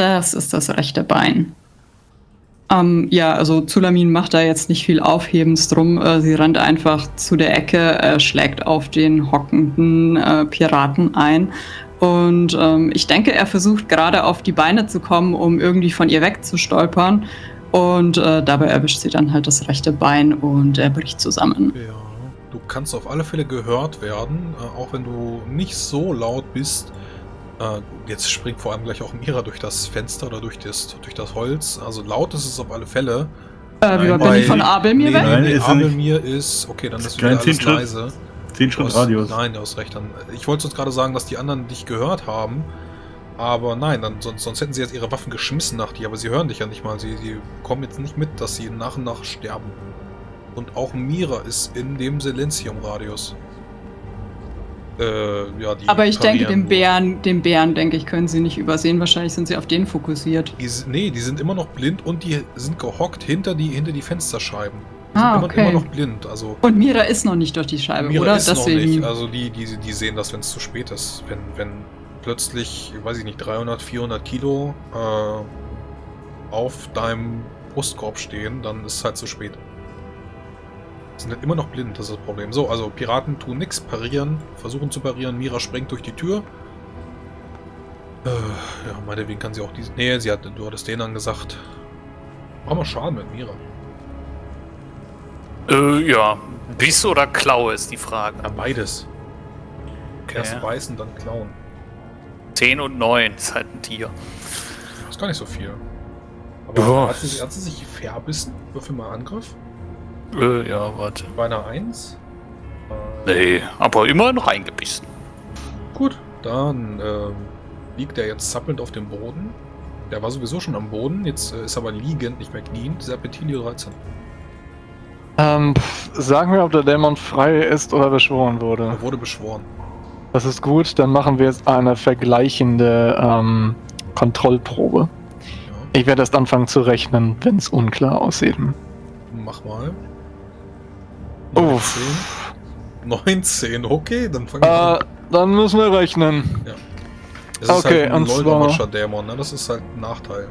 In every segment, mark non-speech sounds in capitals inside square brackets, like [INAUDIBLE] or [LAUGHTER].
Das ist das rechte Bein. Ähm, ja, also Zulamin macht da jetzt nicht viel Aufhebens drum. Äh, sie rennt einfach zu der Ecke, äh, schlägt auf den hockenden äh, Piraten ein. Und ähm, ich denke, er versucht gerade auf die Beine zu kommen, um irgendwie von ihr wegzustolpern. Und äh, dabei erwischt sie dann halt das rechte Bein und er bricht zusammen. Ja, du kannst auf alle Fälle gehört werden, äh, auch wenn du nicht so laut bist. Äh, jetzt springt vor allem gleich auch Mira durch das Fenster oder durch das, durch das Holz. Also laut ist es auf alle Fälle. Äh, wie Nein, bin ich von Abelmir nee, weg? Nein, nee, Abelmir ist... Okay, dann ist wieder alles leise. 10 Schritt Radius. Nein, du hast recht. Dann, ich wollte uns gerade sagen, dass die anderen dich gehört haben. Aber nein, dann, sonst, sonst hätten sie jetzt ihre Waffen geschmissen nach dir. Aber sie hören dich ja nicht mal. Sie, sie kommen jetzt nicht mit, dass sie nach und nach sterben. Und auch Mira ist in dem Silenzium-Radius. Äh, ja, Aber ich denke, den Bären, den Bären, denke ich, können sie nicht übersehen. Wahrscheinlich sind sie auf den fokussiert. Die, nee, die sind immer noch blind und die sind gehockt hinter die, hinter die Fensterscheiben. Die ah, sind okay. immer, immer, noch blind. Also und Mira ist noch nicht durch die Scheibe, Mira oder? Ist Deswegen. noch nicht. Also die, die, die sehen das, wenn es zu spät ist. Wenn, wenn plötzlich, weiß ich nicht, 300, 400 Kilo äh, auf deinem Brustkorb stehen, dann ist es halt zu spät sind halt immer noch blind, das ist das Problem. So, also Piraten tun nichts, parieren, versuchen zu parieren. Mira sprengt durch die Tür. Äh, ja, meinetwegen kann sie auch diesen... Nee, sie hat, du hattest den angesagt. Machen wir Schaden mit Mira. Äh, ja. Biss oder Klaue ist die Frage. Ja, beides. Okay. Erst beißen, dann klauen. 10 und 9 ist halt ein Tier. Das ist gar nicht so viel. Aber hat sie, hat sie sich verbissen? Würfel mal Angriff. Äh, ja, warte. Bei einer 1? Äh, nee, aber immerhin reingebissen. Gut, dann äh, liegt er jetzt zappelnd auf dem Boden. Der war sowieso schon am Boden, jetzt äh, ist aber liegend, nicht mehr kniend. Serpentilio 13. Ähm, sagen wir, ob der Dämon frei ist oder beschworen wurde. Er wurde beschworen. Das ist gut, dann machen wir jetzt eine vergleichende ähm, Kontrollprobe. Ja. Ich werde erst anfangen zu rechnen, wenn es unklar aussieht. Mach mal. Uff. 19, okay, dann fangen wir äh, an. Dann müssen wir rechnen. Ja. Es ist okay, halt ein Leutermatscher Dämon, ne? Das ist halt ein Nachteil.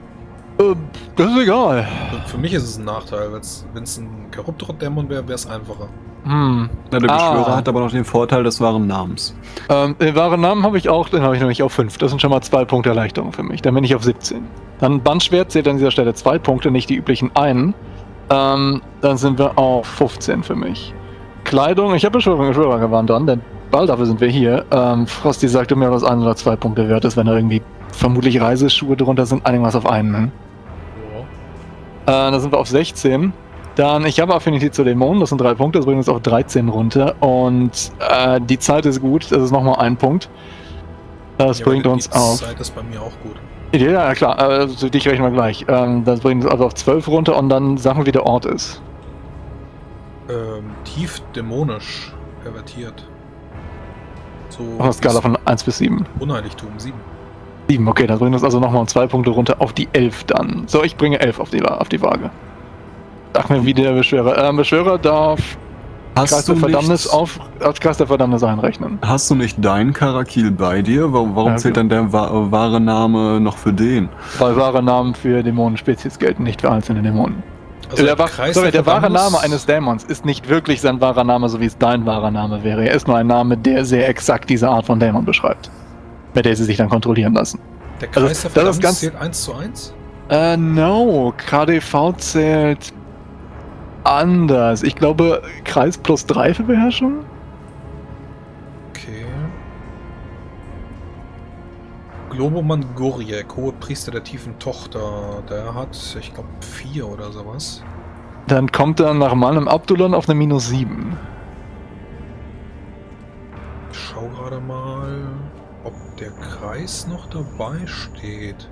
Äh, das ist egal. Für mich ist es ein Nachteil. Wenn es ein Korruptor-Dämon wäre, wäre es einfacher. Hm. Na, der Beschwörer ah. hat aber noch den Vorteil des wahren Namens. Ähm, den wahren Namen habe ich auch, den habe ich nämlich auf 5. Das sind schon mal zwei Punkte Erleichterung für mich. Dann bin ich auf 17. Dann Bandschwert zählt an dieser Stelle zwei Punkte, nicht die üblichen einen. Ähm, dann sind wir auf 15 für mich. Kleidung, ich habe Beschwörergewand an, denn bald dafür sind wir hier. Ähm, Frosty sagte mir, dass ein oder zwei Punkte wert ist, wenn da irgendwie vermutlich Reiseschuhe drunter sind, einiges auf einen. Ne? Ja. Äh, da sind wir auf 16. Dann, ich habe Affinität zu Dämonen, das sind drei Punkte, das bringt uns auf 13 runter. Und äh, die Zeit ist gut, das ist nochmal ein Punkt. Das ja, bringt uns auf. Die Zeit ist bei mir auch gut. Ja, ja klar, also dich rechnen wir gleich. Ähm, das bringt uns also auf 12 runter und dann sagen wir, wie der Ort ist. Ähm, tief dämonisch pervertiert. So auf einer Skala von 1 bis 7. Unheiligtum, 7. 7, okay, dann bringt uns also nochmal um 2 Punkte runter auf die 11 dann. So, ich bringe 11 auf die, auf die Waage. Sag mir, wie der Beschwörer. Ähm, Beschwörer darf Hast Kreis der Verdammnis auf, als Kreis der Verdammnis einrechnen. Hast du nicht deinen Karakil bei dir? Warum, warum ja, zählt dann der wa wahre Name noch für den? Weil wahre Namen für Dämonenspezies gelten, nicht für einzelne Dämonen. Also der, der, sorry, der wahre Name eines Dämons ist nicht wirklich sein wahrer Name, so wie es dein wahrer Name wäre. Er ist nur ein Name, der sehr exakt diese Art von Dämon beschreibt. Mit der sie sich dann kontrollieren lassen. Der Kreis also, der Verdammnis zählt 1 zu 1? Äh, no. KDV zählt anders. Ich glaube, Kreis plus 3 für Beherrschung? Okay. Globoman Goriek, hohe Priester der tiefen Tochter. Der hat, ich glaube, 4 oder sowas. Dann kommt er nach meinem Abdulon auf eine minus 7. Ich schau gerade mal, ob der Kreis noch dabei steht.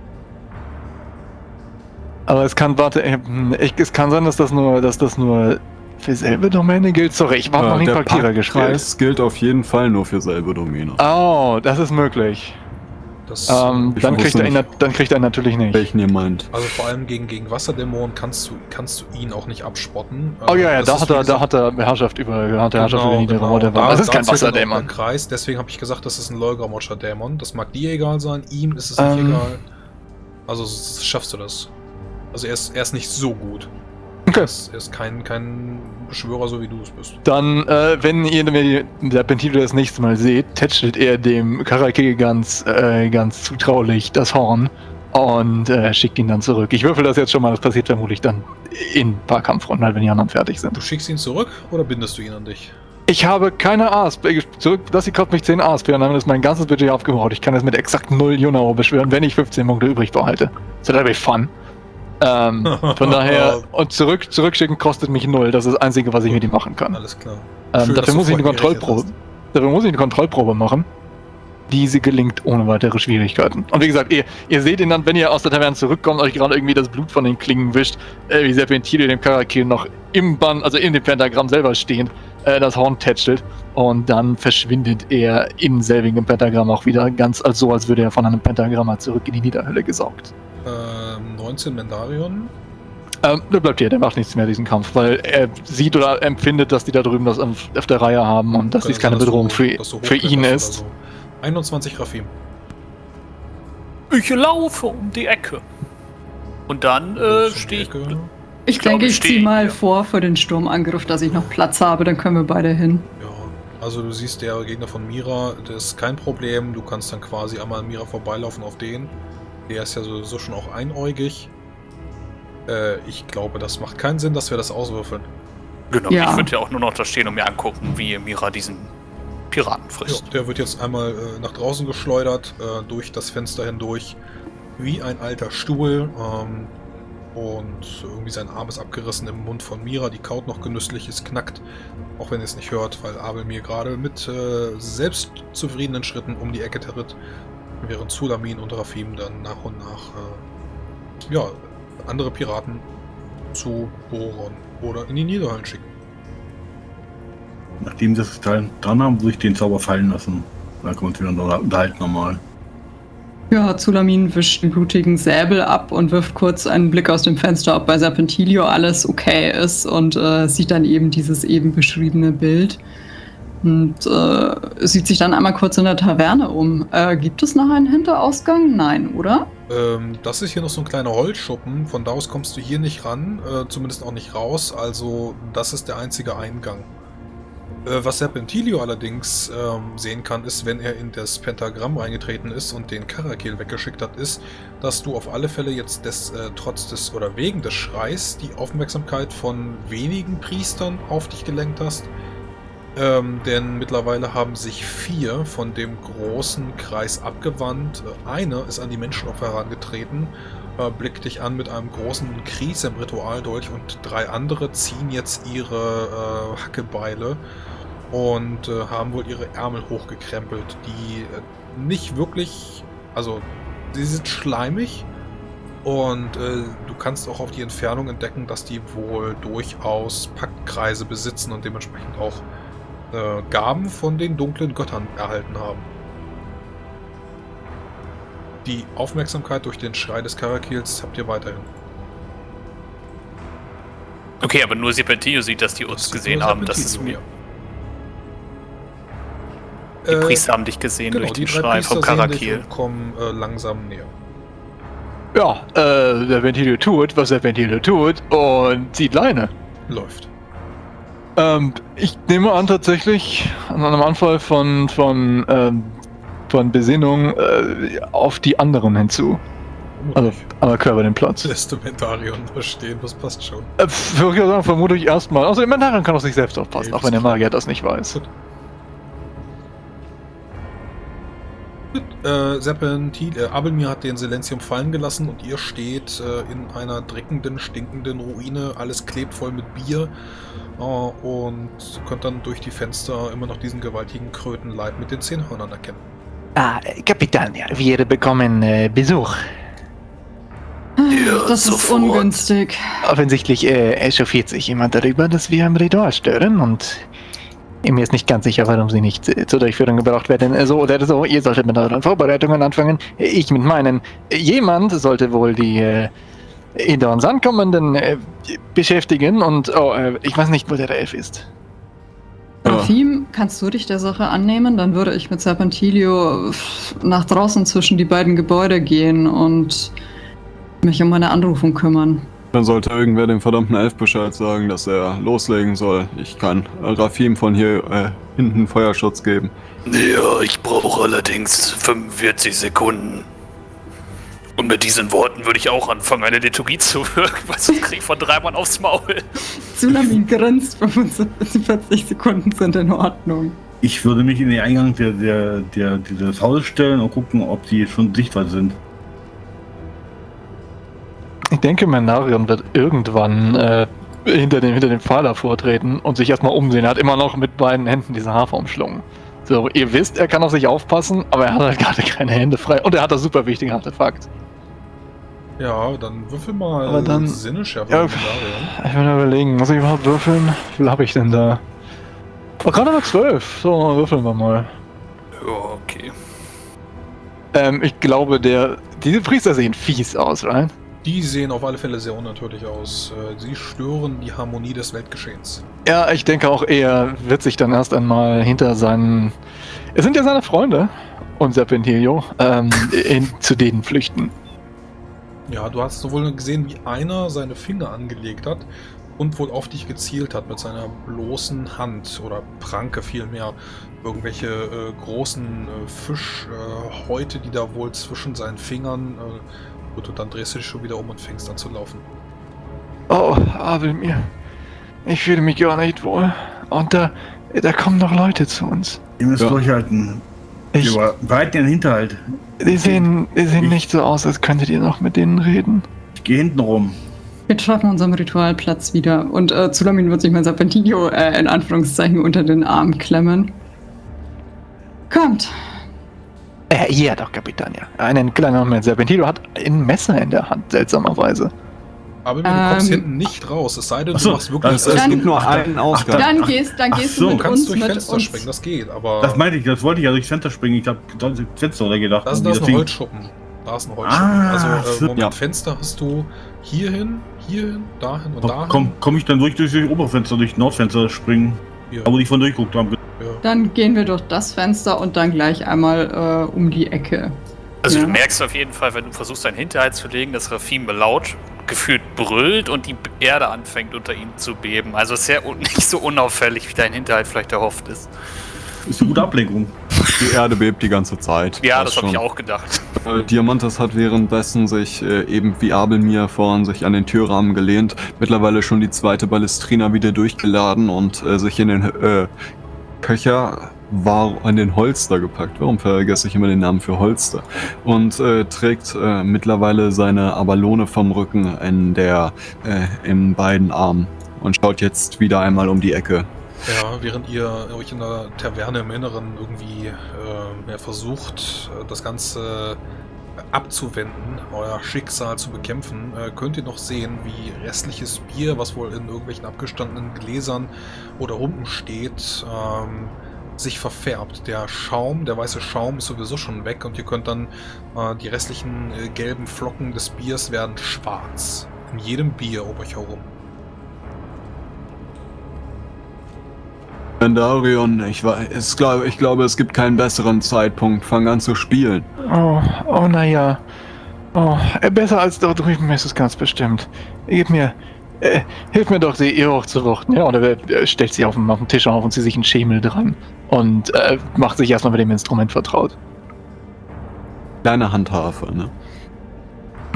Aber es kann, warte, hm, ich, es kann sein, dass das nur, dass das nur für selbe Domäne gilt. Sorry, ich habe äh, noch gespielt. Der Kreis gilt auf jeden Fall nur für selbe Domäne. Oh, das ist möglich. Das ähm, dann, kriegt er ihn, dann kriegt er natürlich nicht. Welchen ihr meint. Also vor allem gegen, gegen Wasserdämonen kannst du, kannst du ihn auch nicht abspotten. Oh ja, ja, da hat, er, da hat er Herrschaft über, da hat er Herrschaft genau, über genau. Da, das ist kein Wasserdämon. Kreis, deswegen habe ich gesagt, das ist ein Lolgramoscher Dämon. Das mag dir egal sein, ihm ist es nicht ähm, egal. Also schaffst du das. Also er ist, er ist nicht so gut. Okay. Er ist, er ist kein, kein Beschwörer, so wie du es bist. Dann, äh, wenn ihr wenn der Pentito das nächste Mal seht, tätschelt er dem Karake ganz, äh, ganz zutraulich das Horn und äh, schickt ihn dann zurück. Ich würfel das jetzt schon mal, das passiert vermutlich dann in ein paar Kampfrunden, halt, wenn die anderen fertig sind. Du schickst ihn zurück oder bindest du ihn an dich? Ich habe keine ASP. Zurück, das hier kostet mich 10 ASP und damit ist mein ganzes Budget aufgebraucht. Ich kann es mit exakt 0 Junao beschwören, wenn ich 15 Punkte übrig behalte. Das wird natürlich fun. Ähm, von daher, [LAUGHS] und zurück, zurückschicken kostet mich 0. Das ist das Einzige, was ich mit ihm machen kann. Alles klar. Ähm, Schön, dafür muss ich eine Kontrollprobe. Dafür muss ich eine Kontrollprobe machen. Diese gelingt ohne weitere Schwierigkeiten. Und wie gesagt, ihr, ihr seht ihn dann, wenn ihr aus der Taverne zurückkommt, euch gerade irgendwie das Blut von den Klingen wischt, äh, wie Serpentile dem Karakil noch im Bann, also in dem Pentagramm selber stehend, äh, das Horn tätschelt. Und dann verschwindet er in selbigem Pentagramm auch wieder, ganz als so, als würde er von einem Pentagramm mal zurück in die Niederhölle gesaugt. Ähm, 19 Mendarion. Ähm, der bleibt hier, der macht nichts mehr, diesen Kampf, weil er sieht oder empfindet, dass die da drüben das auf, auf der Reihe haben und dass Kann dies keine dass du- Bedrohung für, dass du für ihn ist. so. 21 Rafim. Ich laufe um die Ecke. Und dann äh, stehe ich. Ich, Ich glaube, denke, ich ziehe mal hier. vor für den Sturmangriff, dass ich noch Platz habe, dann können wir beide hin. Ja, also du siehst, der Gegner von Mira, das ist kein Problem. Du kannst dann quasi einmal an Mira vorbeilaufen auf den. Der ist ja sowieso schon auch einäugig. Äh, ich glaube, das macht keinen Sinn, dass wir das auswürfeln. Genau, Ja. ich würde ja auch nur noch da stehen und mir angucken, wie Mira diesen Piraten Ja, frisst. der wird jetzt einmal äh, nach draußen geschleudert, äh, durch das Fenster hindurch, wie ein alter Stuhl. Ähm, und irgendwie sein Arm ist abgerissen im Mund von Mira. Die kaut noch genüsslich, es knackt. Auch wenn ihr es nicht hört, weil Abel mir gerade mit äh, selbstzufriedenen Schritten um die Ecke tritt. Während Sulamin und Rafim dann nach und nach äh, ja, andere Piraten zu Boron oder in die Niederhallen schicken. Nachdem sie Teil dran haben, würde ich den Zauber fallen lassen. Dann können wir uns wieder unterhalten normal. Ja, Zulamin wischt den blutigen Säbel ab und wirft kurz einen Blick aus dem Fenster, ob bei Serpentilio alles okay ist und äh, sieht dann eben dieses eben beschriebene Bild. Und äh, sieht sich dann einmal kurz in der Taverne um. Äh, gibt es noch einen Hinterausgang? Nein, oder? Ähm, das ist hier noch so ein kleiner Holzschuppen. Von da aus kommst du hier nicht ran, äh, zumindest auch nicht raus. Also, das ist der einzige Eingang. Äh, was Serpentilio allerdings ähm, sehen kann, ist, wenn er in das Pentagramm eingetreten ist und den Karakil weggeschickt hat, ist, dass du auf alle Fälle jetzt des, äh, trotz des oder wegen des Schreis die Aufmerksamkeit von wenigen Priestern auf dich gelenkt hast. Ähm, denn mittlerweile haben sich vier von dem großen Kreis abgewandt. Äh, Eine ist an die Menschenopfer herangetreten, äh, blickt dich an mit einem großen Kries im Ritualdolch und drei andere ziehen jetzt ihre äh, Hackebeile und äh, haben wohl ihre Ärmel hochgekrempelt, die äh, nicht wirklich, also sie sind schleimig und äh, du kannst auch auf die Entfernung entdecken, dass die wohl durchaus Paktkreise besitzen und dementsprechend auch äh, Gaben von den dunklen Göttern erhalten haben. Die Aufmerksamkeit durch den Schrei des Karakils habt ihr weiterhin. Okay, aber nur Serpentillo sieht, dass die uns Das gesehen haben. Das ist mir. Die Äh, Priester haben dich gesehen genau, durch die den drei Schrei Priester vom sehen dich Karakil. und kommen äh, langsam näher. Ja, äh, der Ventilio tut, was der Ventilio tut und zieht Leine. Läuft. Ähm, ich nehme an, tatsächlich an einem Anfall von, von, ähm, von Besinnung äh, auf die anderen hinzu. Also, aber Körper den Platz. lässt du Mentarion da stehen, das passt schon. Äh, würde ich sagen, vermute ich erstmal. Also, der Mentarian kann auf sich selbst aufpassen, Nee, auch wenn der Magier das nicht weiß. Äh, Serpentil, äh, Abelmir hat den Silentium fallen gelassen und ihr steht äh, in einer dreckenden, stinkenden Ruine. Alles klebt voll mit Bier. Äh, und könnt dann durch die Fenster immer noch diesen gewaltigen Krötenleib mit den Zehnhörnern erkennen. Ah, Kapitän, ja, wir bekommen äh, Besuch. Ja, das ist sofort. ungünstig. Offensichtlich äh, echauffiert sich jemand darüber, dass wir am Ritual stören und mir ist nicht ganz sicher, warum sie nicht äh, zur Durchführung gebraucht werden. Äh, So oder so, ihr solltet mit euren Vorbereitungen anfangen. Ich mit meinen. Jemand sollte wohl die äh, hinter uns ankommenden äh, beschäftigen und oh, äh, ich weiß nicht, wo der Elf ist. Rafim, kannst du dich der Sache annehmen? Dann würde ich mit Serpentilio nach draußen zwischen die beiden Gebäude gehen und mich um meine Anrufung kümmern. Dann sollte irgendwer dem verdammten Elf Bescheid sagen, dass er loslegen soll. Ich kann Rafim von hier äh, hinten Feuerschutz geben. Ja, ich brauche allerdings 45 Sekunden. Und mit diesen Worten würde ich auch anfangen, eine Liturgie zu wirken, weil sonst krieg ich von drei Mann aufs Maul. Tsunami grinst, 45 Sekunden sind in Ordnung. Ich würde mich in den Eingang der, der, der, dieses Hauses stellen und gucken, ob die schon sichtbar sind. Ich denke, Menarion wird irgendwann äh, hinter, dem, hinter dem Pfeiler vortreten und sich erstmal umsehen. Er hat immer noch mit beiden Händen diesen Hafer umschlungen. So, ihr wisst, er kann auf sich aufpassen, aber er hat halt gerade keine Hände frei. Und er hat das super wichtige Artefakt. Ja, dann würfel mal Aber dann- Sinneschärfe Ja. Ich will nur überlegen, muss ich überhaupt würfeln? Wie viel habe ich denn da? Oh, gerade mal 12. So, würfeln wir mal. Ja, okay. Ähm, ich glaube, der. Diese Priester sehen fies aus, right? Die sehen auf alle Fälle sehr unnatürlich aus. Äh, Sie stören die Harmonie des Weltgeschehens. Ja, ich denke auch, er wird sich dann erst einmal hinter seinen. Es sind ja seine Freunde und Serpentilio, ähm, in, zu denen flüchten. Ja, du hast sowohl gesehen, wie einer seine Finger angelegt hat und wohl auf dich gezielt hat mit seiner bloßen Hand oder Pranke vielmehr. Irgendwelche äh, großen äh, Fischhäute, die da wohl zwischen seinen Fingern. Gut, und dann drehst du dich schon wieder um und fängst an zu laufen. Oh, Abel mir. Ich fühle mich gar nicht wohl. Und da, da kommen noch Leute zu uns. Ihr müsst Ja. durchhalten. Ich, Wir bereiten den Hinterhalt. die sehen, die sehen Ich- nicht so aus, als könntet ihr noch mit denen reden. Ich gehe hinten rum. Wir treffen uns am Ritualplatz wieder und äh, Zulamin wird sich mein Serpentinio äh, in Anführungszeichen unter den Arm klemmen. Kommt. Äh, ja, doch, Kapitän, ja. Einen kleinen Moment. Serpentino hat ein Messer in der Hand, seltsamerweise. Aber du kommst Ähm. hinten nicht raus, es sei denn, Ach so, du machst wirklich. das- Es gibt nur einen Ausgang. Dann gehst, dann gehst so. du du mit kannst uns durch Fenster uns. springen, das geht, aber. Das meinte ich, das wollte ich ja durchs Fenster springen. Ich habe Fenster oder gedacht. Das, Und das ist ein Holzschuppen. Da ist ein Holzschuppen. Ah, also, äh, Moment, ja. Fenster hast du hierhin, hierhin, dahin und dahin. komm, komm ich dann durch, durch das Oberfenster, durch Nordfenster springen? Da wo die von durchguckt haben. Dann gehen wir durch das Fenster und dann gleich einmal äh, um die Ecke. Also Ja. du merkst auf jeden Fall, wenn du versuchst, deinen Hinterhalt zu legen, dass Rafim laut gefühlt brüllt und die Erde anfängt unter ihm zu beben. Also sehr [LAUGHS] nicht so unauffällig, wie dein Hinterhalt vielleicht erhofft ist. Ist eine gute Ablenkung. Die Erde bebt die ganze Zeit. Ja, Das das habe ich auch gedacht. Äh, Diamantes hat währenddessen sich äh, eben wie Abelmir vorhin sich an den Türrahmen gelehnt, mittlerweile schon die zweite Ballestrina wieder durchgeladen und äh, sich in den äh, Köcher war an den Holster gepackt. Warum vergesse ich immer den Namen für Holster? Und äh, trägt äh, mittlerweile seine Abalone vom Rücken in der äh, in beiden Armen und schaut jetzt wieder einmal um die Ecke. Ja, während ihr euch in der Taverne im Inneren irgendwie äh, ja, versucht, äh, das Ganze abzuwenden, euer Schicksal zu bekämpfen, äh, könnt ihr noch sehen, wie restliches Bier, was wohl in irgendwelchen abgestandenen Gläsern oder Humpen steht, ähm, sich verfärbt. Der Schaum, der weiße Schaum ist sowieso schon weg und ihr könnt dann äh, die restlichen äh, gelben Flocken des Biers werden schwarz. In jedem Bier um euch herum. Darion, ich, weiß, es glaub, ich glaube, es gibt keinen besseren Zeitpunkt. Fang an zu spielen. Oh, oh, naja. Oh, äh, besser als dort drüben ist es ganz bestimmt. Gib mir. Äh, hilf mir doch, sie ihr hochzuwuchten. Ja, oder äh, stellt sie auf den, auf den Tisch auf und sie sich einen Schemel dran. Und äh, macht sich erstmal mit dem Instrument vertraut. Kleine Handharfe, ne?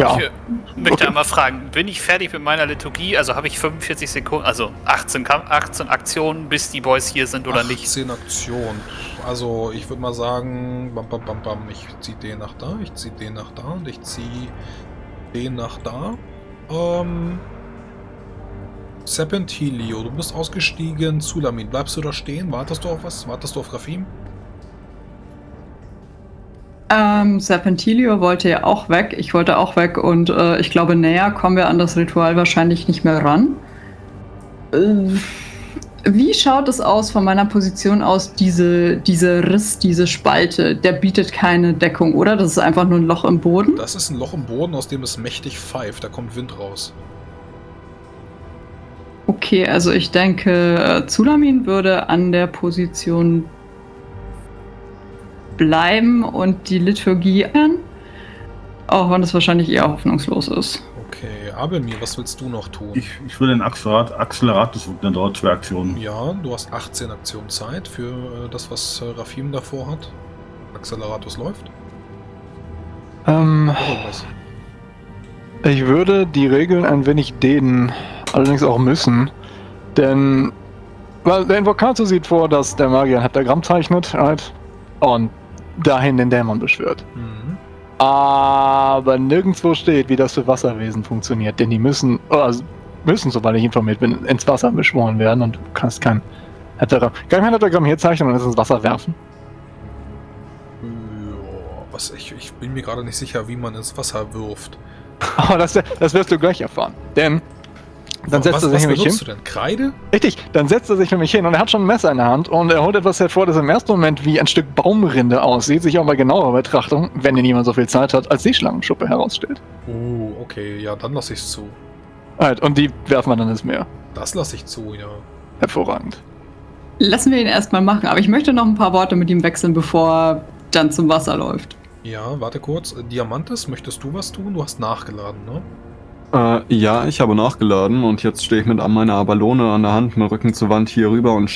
Ja. Ich äh, möchte Okay. einmal fragen, bin ich fertig mit meiner Liturgie? Also habe ich 45 Sekunden, also 18, Kam- 18 Aktionen, bis die Boys hier sind oder nicht? 18 Aktionen. Also ich würde mal sagen, bam, bam, bam, bam, ich ziehe den nach da, ich ziehe den nach da und ich ziehe den nach da. Ähm, Serpentilio, du bist ausgestiegen. Zulamin, bleibst du da stehen? Wartest du auf was? Wartest du auf Rafim? Ähm, Serpentilio wollte ja auch weg. Ich wollte auch weg und äh, ich glaube, näher kommen wir an das Ritual wahrscheinlich nicht mehr ran. Äh, wie schaut es aus von meiner Position aus, diese, diese Riss, diese Spalte? Der bietet keine Deckung, oder? Das ist einfach nur ein Loch im Boden. Das ist ein Loch im Boden, aus dem es mächtig pfeift. Da kommt Wind raus. Okay, also ich denke, äh, Zulamin würde an der Position bleiben und die Liturgie an. Auch wenn es wahrscheinlich eher hoffnungslos ist. Okay, Abelmir, was willst du noch tun? Ich, ich will den dann dauert zwei Aktionen. ja, du hast 18 Aktionen Zeit für äh, das, was äh, Rafim davor hat. Acceleratus läuft. Ähm, ich würde die Regeln ein wenig dehnen, allerdings auch müssen. Denn weil der Invokator sieht vor, dass der Magier ein Heptagramm zeichnet halt, und dahin den Dämon beschwört. Mhm. Aber nirgendwo steht, wie das für Wasserwesen funktioniert, denn die müssen, also müssen, soweit ich informiert bin, ins Wasser beschworen werden und du kannst kein Heptagramm, kann kein Heptagramm hier zeichnen und es ins Wasser werfen. Ja, was ich, ich bin mir gerade nicht sicher, wie man ins Wasser wirft. Aber das, das wirst du gleich erfahren. Denn dann setzt was, er sich was nämlich hin. du denn? Kreide? Richtig, dann setzt er sich nämlich hin und er hat schon ein Messer in der Hand und er holt etwas hervor, das im ersten Moment wie ein Stück Baumrinde aussieht, sich auch bei genauer Betrachtung, wenn denn niemand so viel Zeit hat, als Seeschlangenschuppe herausstellt. Oh, okay, ja, dann lasse ich zu. Halt, und die werfen wir dann ins Meer. Das lasse ich zu, ja. Hervorragend. Lassen wir ihn erstmal machen, aber ich möchte noch ein paar Worte mit ihm wechseln, bevor er dann zum Wasser läuft. Ja, warte kurz. Diamantes, möchtest du was tun? Du hast nachgeladen, ne? Äh, ja, ich habe nachgeladen und jetzt stehe ich mit meiner Abalone an der Hand, mit Rücken zur Wand hier rüber und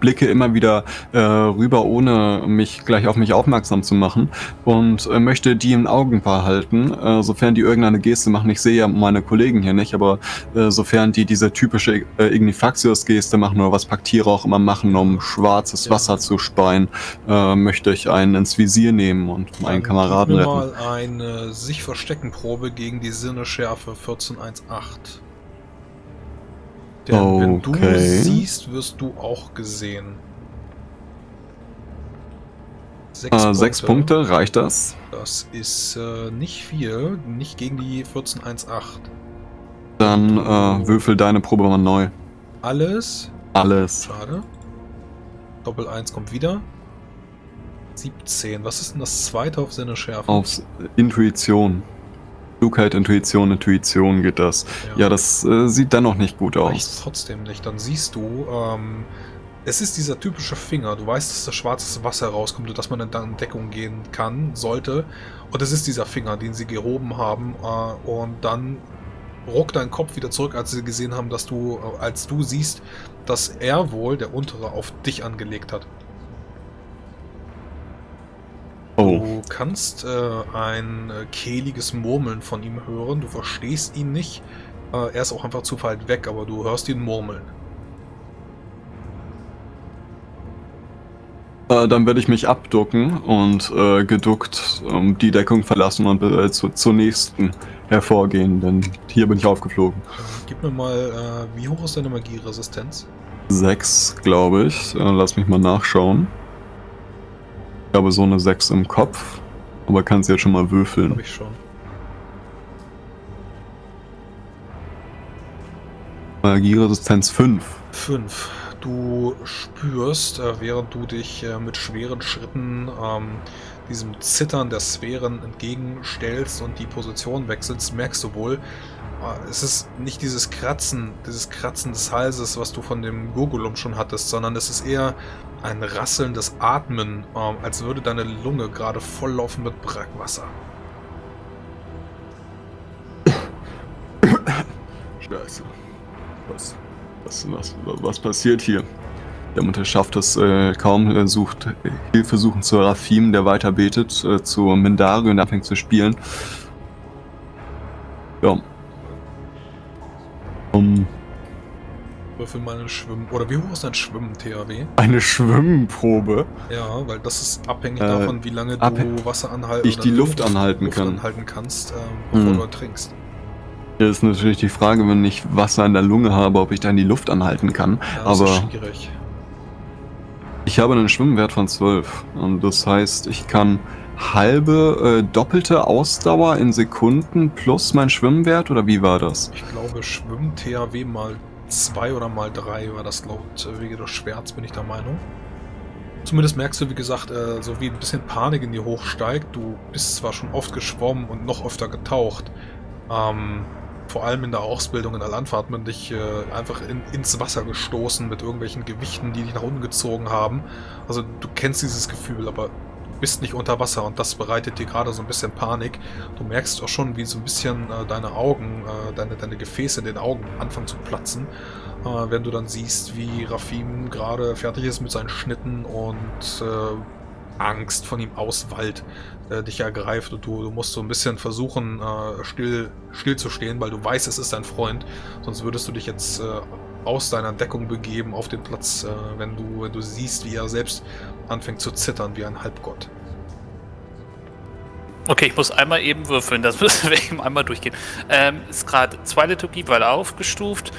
blicke immer wieder äh, rüber, ohne mich gleich auf mich aufmerksam zu machen und äh, möchte die im Augen behalten, äh, sofern die irgendeine Geste machen. Ich sehe ja meine Kollegen hier nicht, aber äh, sofern die diese typische äh, Ignifaxius-Geste machen oder was Paktiere auch immer machen, um schwarzes. Wasser zu speien, möchte ich einen ins Visier nehmen und meinen Kameraden retten. mal eine sich verstecken Probe gegen die Sinneschärfe 1418. Denn wenn du Okay. siehst, wirst du auch gesehen. Sechs, Äh, sechs Punkte, reicht das? Das ist äh, nicht viel, nicht gegen die 1418. Dann äh, würfel deine Probe mal neu. Alles Alles. Schade. Doppel 1 kommt wieder. 17. Was ist denn das zweite auf Sinne Schärfe? Auf Intuition. Klugheit, Intuition, Intuition geht das. Ja, das äh, sieht dennoch nicht gut reicht aus. trotzdem nicht. Dann siehst du, ähm, es ist dieser typische Finger. Du weißt, dass da schwarzes Wasser rauskommt und dass man in in Deckung gehen kann, sollte. Und es ist dieser Finger, den sie gehoben haben. Äh, und dann ruckt dein Kopf wieder zurück, als sie gesehen haben, dass du, äh, als du siehst, dass er wohl, der untere, auf dich angelegt hat. Kannst äh, ein äh, kehliges Murmeln von ihm hören. Du verstehst ihn nicht. Äh, er ist auch einfach zu weit weg, aber du hörst ihn murmeln. äh, dann werde ich mich abducken und äh, geduckt ähm, die Deckung verlassen und äh, zu, zur nächsten hervorgehen, denn hier bin ich aufgeflogen. Gib mir mal, äh, wie hoch ist deine Magieresistenz? Sechs, glaube ich. Lass mich mal nachschauen. Ich habe so eine Sechs im Kopf, aber kannst jetzt schon mal würfeln. Habe ich schon. Magieresistenz 5. 5. Du spürst, äh, während du dich äh, mit schweren Schritten ähm, diesem Zittern der Sphären entgegenstellst und die Position wechselst, merkst du wohl, äh, es ist nicht dieses Kratzen, dieses Kratzen des Halses, was du von dem Gurgulum schon hattest, sondern es ist eher ein rasselndes Atmen, ähm, als würde deine Lunge gerade volllaufen mit Brackwasser. Scheiße. Was, was, was, was passiert hier? Der Mutter schafft es äh, kaum, äh, sucht äh, Hilfe suchen zu Rafim, der weiter betet, äh, zu Mindari und anfängt zu spielen. Ja. Um, Würfel mal ein Schwimmen. Oder wie hoch ist dein Schwimmen, THW? eine Schwimmprobe, Ja, weil das ist abhängig Äh, davon, wie lange du Wasser anhalten ich die Luft anhalten Luft kann. anhalten kannst, ähm, bevor Mhm. du trinkst. Hier ist natürlich die Frage, wenn ich Wasser in der Lunge habe, ob ich dann die Luft anhalten kann. Ja, das Aber ist schwierig. ich habe einen Schwimmwert von 12. Und das heißt, ich kann halbe, äh, doppelte Ausdauer in Sekunden plus mein Schwimmwert oder wie war das? Ich glaube, Schwimmen THW mal 2 oder mal 3 war das laut äh, Wege des Schwerts, bin ich der Meinung. Zumindest merkst du, wie gesagt, äh, so wie ein bisschen Panik in dir hochsteigt. Du bist zwar schon oft geschwommen und noch öfter getaucht. Ähm, vor allem in der Ausbildung in der Landfahrt hat man dich äh, einfach in, ins Wasser gestoßen mit irgendwelchen Gewichten, die dich nach unten gezogen haben. Also du kennst dieses Gefühl, aber bist nicht unter Wasser und das bereitet dir gerade so ein bisschen Panik. Du merkst auch schon, wie so ein bisschen äh, deine Augen, äh, deine, deine Gefäße in den Augen anfangen zu platzen, äh, wenn du dann siehst, wie Rafim gerade fertig ist mit seinen Schnitten und äh, Angst von ihm auswallt, äh, dich ergreift und du, du musst so ein bisschen versuchen, äh, still, still zu stehen, weil du weißt, es ist dein Freund, sonst würdest du dich jetzt aus deiner Deckung begeben auf den Platz, äh, wenn, du, wenn du siehst, wie er selbst anfängt zu zittern wie ein Halbgott. Okay, ich muss einmal eben würfeln, das [LAUGHS] müssen wir eben einmal durchgehen. Ähm, ist gerade zwei Liturgie, weil aufgestuft.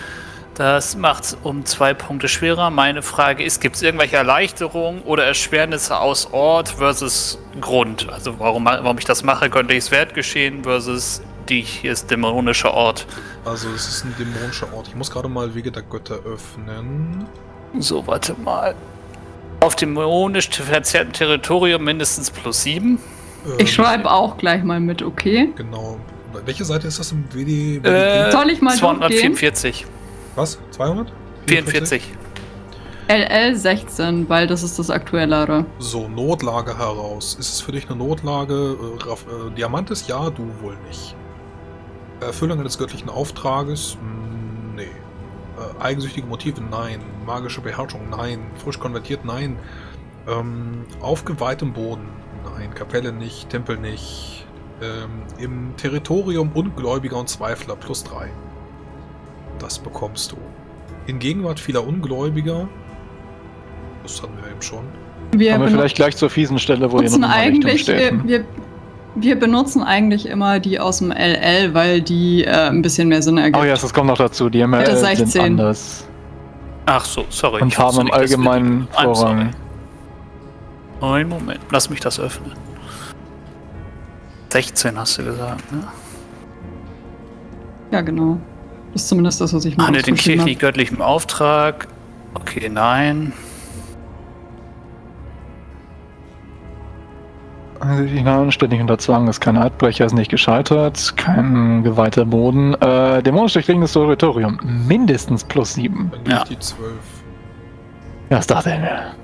Das macht es um zwei Punkte schwerer. Meine Frage ist, gibt es irgendwelche Erleichterungen oder Erschwernisse aus Ort versus Grund? Also warum, warum ich das mache, könnte ich es wert geschehen versus die hier ist dämonischer Ort. Also es ist ein dämonischer Ort. Ich muss gerade mal Wege der Götter öffnen. So, warte mal. Auf dem dämonisch verzerrten Territorium mindestens plus 7. Ich schreibe auch gleich mal mit, okay? Genau. Welche Seite ist das im WD? Äh, Soll ich mal 244. Was? 200? 44. LL 16, weil das ist das aktuellere. So, Notlage heraus. Ist es für dich eine Notlage? Äh, äh, Diamantes? Ja, du wohl nicht. Erfüllung des göttlichen Auftrages? Mm, Nee. Äh, eigensüchtige Motive? Nein. Magische Beherrschung? Nein. Frisch konvertiert? Nein. Ähm, aufgeweihtem Boden? Nein. Kapelle nicht. Tempel nicht. Ähm, Im Territorium Ungläubiger und Zweifler plus 3. Das bekommst du. In Gegenwart vieler Ungläubiger. Das hatten wir eben schon. Wir, Kommen wir vielleicht gleich zur fiesen Stelle, wo ihr noch Richtung eigentlich, steht. äh, wir, wir benutzen eigentlich immer die aus dem LL, weil die äh, ein bisschen mehr Sinn ergibt. Oh ja, das kommt noch dazu. Die ML sind 16. anders Ach so, sorry. und haben im allgemeinen. Vorrang. Einen Moment, lass mich das öffnen. 16 hast du gesagt, ne? Ja, genau. Das ist zumindest das, was ich mal Handelt den aufgeschrieben kirchlich göttlichem Auftrag. Okay, nein. Die Namen ständig unter Zwang ist kein Eidbrecher, ist nicht gescheitert, kein geweihter Boden. Äh, dämonisch durchdringendes Territorium, mindestens plus 7. Dann gehe Ja. die 12. Ja, das dachte ich mir.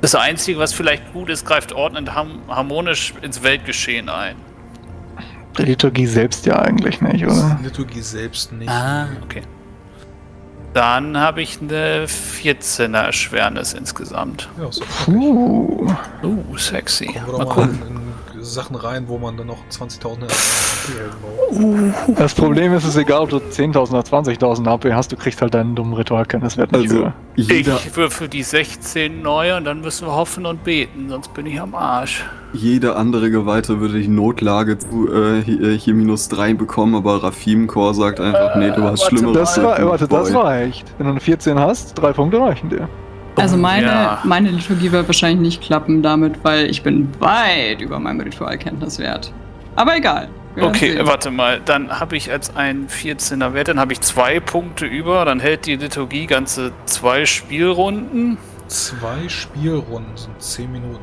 Das Einzige, was vielleicht gut ist, greift ordnend harmonisch ins Weltgeschehen ein. Die Liturgie selbst ja eigentlich nicht, oder? Liturgie selbst nicht. Ah, okay. Dann habe ich eine 14er Erschwernis insgesamt. Ja, so. Puh. Uh, sexy. Mal gucken. Sachen rein, wo man dann noch 20.000 HP braucht. Das Problem ist, es ist egal, ob du 10.000 oder 20.000 HP hast, du kriegst halt deinen dummen Ritualkenntniswert nicht Also, jeder, Ich würfel die 16 neu und dann müssen wir hoffen und beten, sonst bin ich am Arsch. jeder andere Geweihte würde die Notlage zu äh, hier, hier minus 3 bekommen, aber Rafim Core sagt einfach, nee, du hast warte Schlimmeres. Das, war, warte, das reicht. Wenn du eine 14 hast, drei Punkte reichen dir. Also meine, Ja. meine Liturgie wird wahrscheinlich nicht klappen damit, weil ich bin weit über meinem Ritualkenntniswert. Aber egal. Okay, sehen. warte mal. Dann habe ich als ein 14er Wert, dann habe ich zwei Punkte über. Dann hält die Liturgie ganze zwei Spielrunden. Zwei Spielrunden sind 10 Minuten.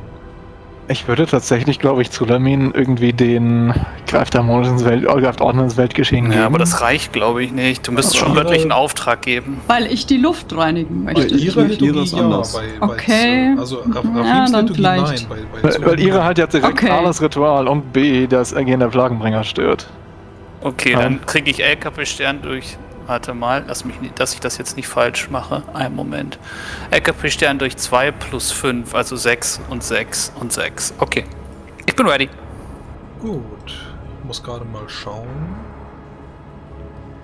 Ich würde tatsächlich, glaube ich, zu Lamin irgendwie den greift harmonisch ins Welt, äh, greift ordnend ins Weltgeschehen geben. Ja, aber das reicht, glaube ich, nicht. Du müsstest schon Aber- göttlichen Auftrag geben. Weil ich die Luft reinigen Bei möchte. ihrer nicht, ihre Liturgie ist anders. bei, bei Okay. Also Ja, Rafims dann Liturgie vielleicht. Bei Weil, weil ihre halt ja direkt Okay. A, das Ritual und B, das Ergehen der Plagenbringer stört. Okay, Ja. dann kriege ich LKP-Stern durch. Warte mal, lass mich dass ich das jetzt nicht falsch mache. Einen Moment. LKP-Stern durch 2 plus 5, also 6 und 6 und 6. Okay. Ich bin ready. Gut. Ich muss gerade mal schauen.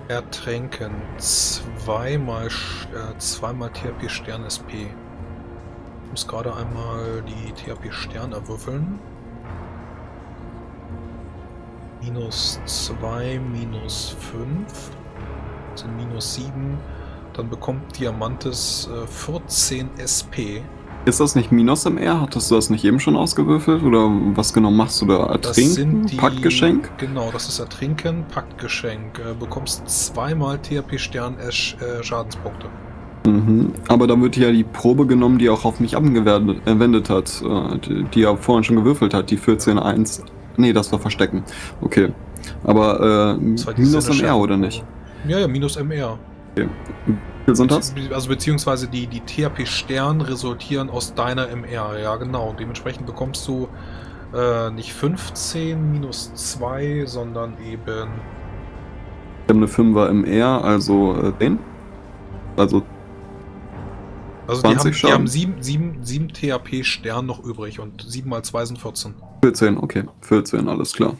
Ertränken. Zweimal, äh, zweimal THP Stern SP. Ich muss gerade einmal die THP Stern erwürfeln. Minus 2, minus 5 sind minus 7. Dann bekommt Diamantes äh, 14 SP. Ist das nicht Minus im R? Hattest du das nicht eben schon ausgewürfelt? Oder was genau machst du da? Ertrinken? die. Paktgeschenk? Genau, das ist Ertrinken, Paktgeschenk. Äh, bekommst zweimal THP Stern äh, Sch- Schadenspunkte. Mhm. Aber da wird ja die Probe genommen, die auch auf mich angewendet hat. äh, Die, die ja vorhin schon gewürfelt hat, die 14.1. Nee, das war Verstecken. Okay. Aber äh, Minus im. R oder nicht? Ja, ja, minus MR. das? Be- Also beziehungsweise die, die THP Stern resultieren aus deiner MR, ja genau. Und dementsprechend bekommst du äh, nicht 15 minus 2, sondern eben. Ich habe eine 5er MR, also äh, 10. Also Also die 20 haben, die haben 7, 7, 7 THP Stern noch übrig und 7 mal 2 sind 14. 14, okay. 14, alles klar.